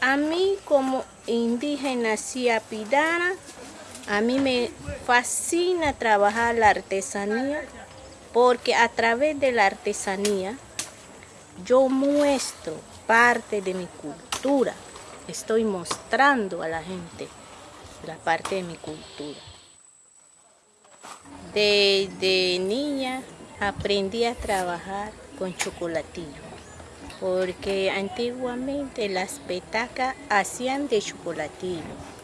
A mí como indígena siapidana, a mí me fascina trabajar la artesanía porque a través de la artesanía yo muestro parte de mi cultura. Estoy mostrando a la gente la parte de mi cultura. Desde niña aprendí a trabajar con chocolatillo porque antiguamente las petacas hacían de chocolatillo